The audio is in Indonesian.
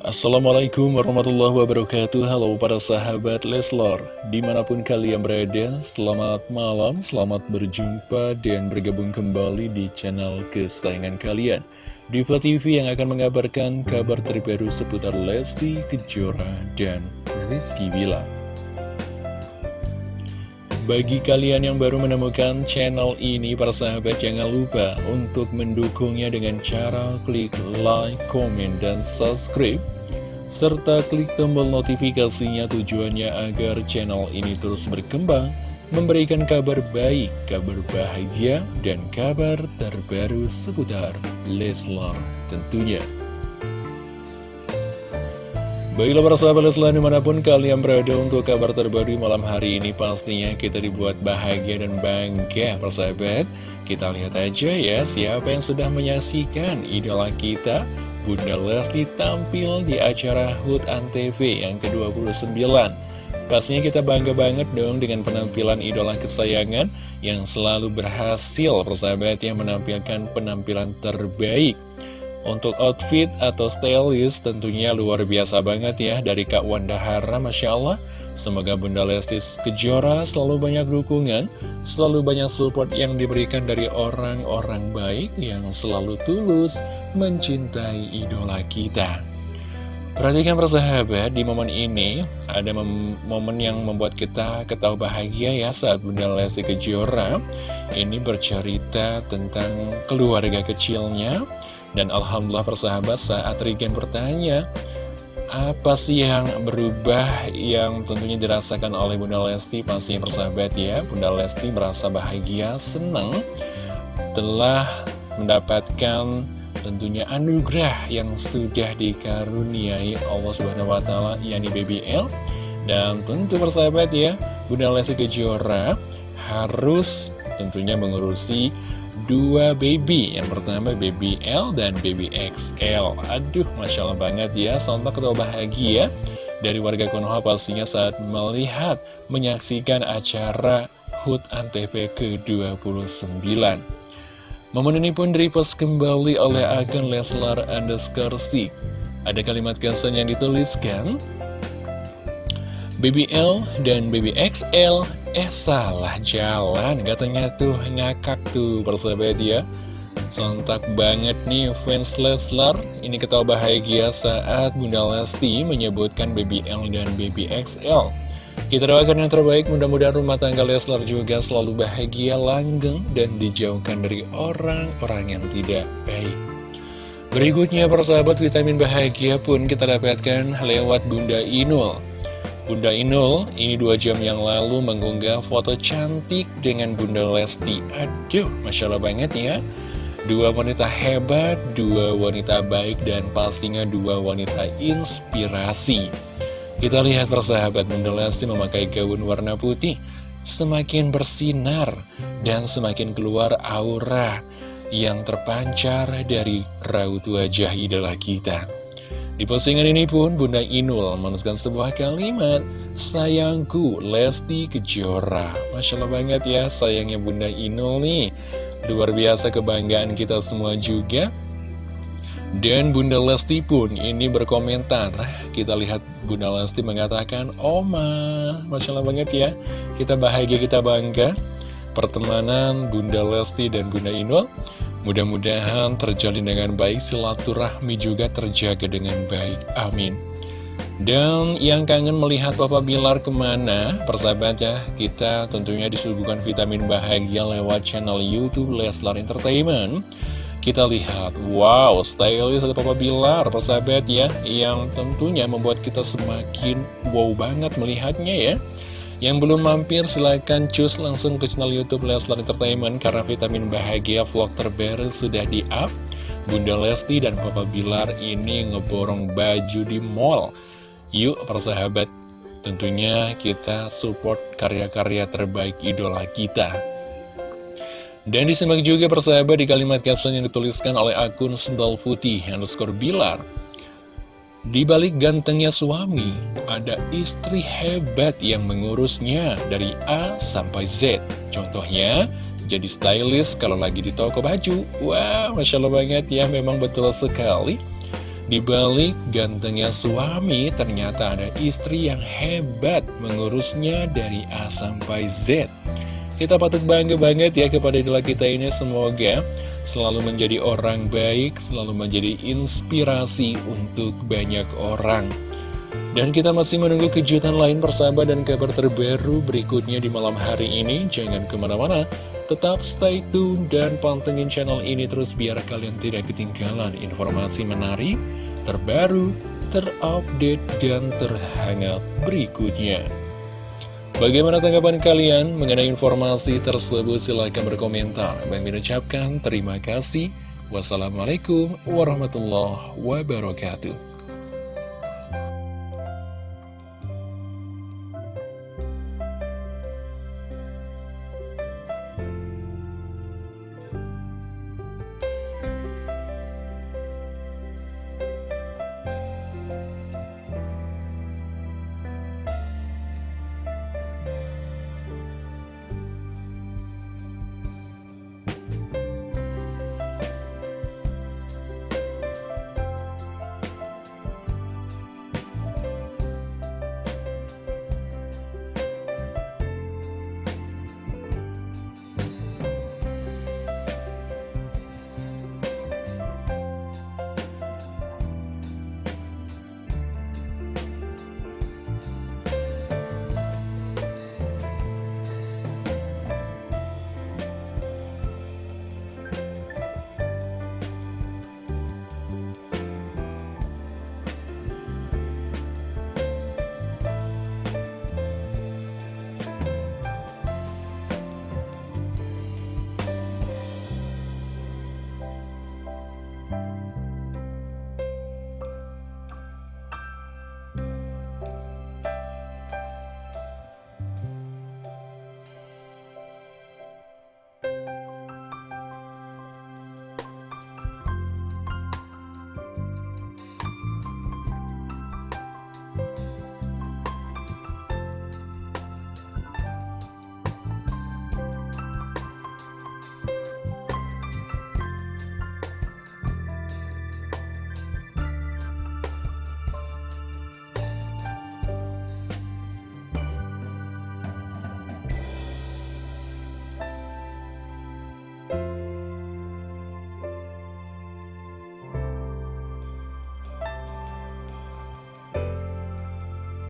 Assalamualaikum warahmatullahi wabarakatuh. Halo para sahabat Leslor Di mana pun kalian berada Selamat malam, selamat berjumpa Dan bergabung kembali di channel kesayangan kalian. Diva TV yang akan mengabarkan kabar terbaru seputar Lesti, Kejora, dan Rizky Bilar bagi kalian yang baru menemukan channel ini, para sahabat jangan lupa untuk mendukungnya dengan cara klik like, comment, dan subscribe. Serta klik tombol notifikasinya tujuannya agar channel ini terus berkembang, memberikan kabar baik, kabar bahagia, dan kabar terbaru seputar Leslar tentunya. Baiklah para sahabat Leslar di mana pun kalian berada untuk kabar terbaru malam hari ini pastinya kita dibuat bahagia dan bangga persahabat Kita lihat aja ya siapa yang sudah menyaksikan idola kita Bunda Lesti tampil di acara HUT ANTV yang ke-29. Pastinya kita bangga banget dong dengan penampilan idola kesayangan yang selalu berhasil persahabat yang menampilkan penampilan terbaik untuk outfit atau stylist tentunya luar biasa banget ya dari Kak Wanda Hara, Masya Allah. Semoga Bunda Lesti Kejora selalu banyak dukungan, selalu banyak support yang diberikan dari orang-orang baik yang selalu tulus mencintai idola kita. Perhatikan persahabat, di momen ini ada momen yang membuat kita ketawa bahagia ya saat Bunda Lesti Kejora ini bercerita tentang keluarga kecilnya dan Alhamdulillah persahabat saat Regen bertanya apa sih yang berubah yang tentunya dirasakan oleh Bunda Lesti? Pastinya persahabat ya Bunda Lesti merasa bahagia, senang telah mendapatkan tentunya anugerah yang sudah dikaruniai Allah Subhanahu wa taala yakni BBL dan tentu persahabat ya Bunda Lesti Kejora harus tentunya mengurusi dua baby. Yang pertama baby L dan baby XL Aduh, Masya Allah banget ya. Sontak ketawa bahagia. Dari warga Konoha pastinya saat melihat menyaksikan acara HUT ANTV ke-29 Momen ini pun repost kembali oleh akun Leslar underscore Ada kalimat kesan yang dituliskan BBL dan BBXL Eh salah jalan. Katanya tuh ngakak tuh persahabat ya Sontak banget nih fans Leslar. Ini ketawa bahagia saat Bunda Lesti menyebutkan BBL dan BBXL Kita doakan yang terbaik. Mudah-mudahan rumah tangga Leslar juga selalu bahagia, langgeng Dan dijauhkan dari orang-orang yang tidak baik. Berikutnya persahabat vitamin bahagia pun kita dapatkan lewat Bunda Inul Bunda Inul ini dua jam yang lalu mengunggah foto cantik dengan Bunda Lesti. Aduh, Masya Allah banget ya. Dua wanita hebat, dua wanita baik, dan pastinya dua wanita inspirasi. Kita lihat persahabat Bunda Lesti memakai gaun warna putih. Semakin bersinar dan semakin keluar aura yang terpancar dari raut wajah idola kita. Di postingan ini pun Bunda Inul menuliskan sebuah kalimat Sayangku Lesti Kejora. Masya Allah banget ya sayangnya Bunda Inul nih. Luar biasa kebanggaan kita semua juga. Dan Bunda Lesti pun ini berkomentar. Kita lihat Bunda Lesti mengatakan Oma. Masya Allah banget ya Kita bahagia, kita bangga Pertemanan Bunda Lesti dan Bunda Inul Mudah-mudahan terjalin dengan baik, silaturahmi juga terjaga dengan baik. Amin. Dan yang kangen melihat Papa Bilar ke mana, persahabat ya, kita tentunya disuguhkan vitamin bahagia lewat channel Youtube Leslar Entertainment. Kita lihat, wow, stylish ada Papa Bilar, persahabat ya, yang tentunya membuat kita semakin wow banget melihatnya ya. Yang belum mampir silahkan cus langsung ke channel Youtube Leslar Entertainment Karena vitamin bahagia vlog terbaru sudah di up Bunda Lesti dan Papa Bilar ini ngeborong baju di mall. Yuk persahabat. Tentunya kita support karya-karya terbaik idola kita. Dan disimak juga persahabat di kalimat caption yang dituliskan oleh akun Sendal Putih underscore Bilar di balik gantengnya suami, ada istri hebat yang mengurusnya dari A sampai Z. Contohnya, jadi stylist kalau lagi di toko baju. Wah, wow, Masya Allah banget ya, memang betul sekali. Di balik gantengnya suami, ternyata ada istri yang hebat mengurusnya dari A sampai Z. Kita patut bangga banget ya kepada idola kita ini, semoga selalu menjadi orang baik, selalu menjadi inspirasi untuk banyak orang. Dan kita masih menunggu kejutan lain persahabat dan kabar terbaru berikutnya di malam hari ini. Jangan ke mana-mana, tetap stay tune dan pantengin channel ini terus biar kalian tidak ketinggalan informasi menarik, terbaru, terupdate, dan terhangat berikutnya. Bagaimana tanggapan kalian mengenai informasi tersebut? Silahkan berkomentar. Bang ucapkan terima kasih. Wassalamualaikum warahmatullahi wabarakatuh.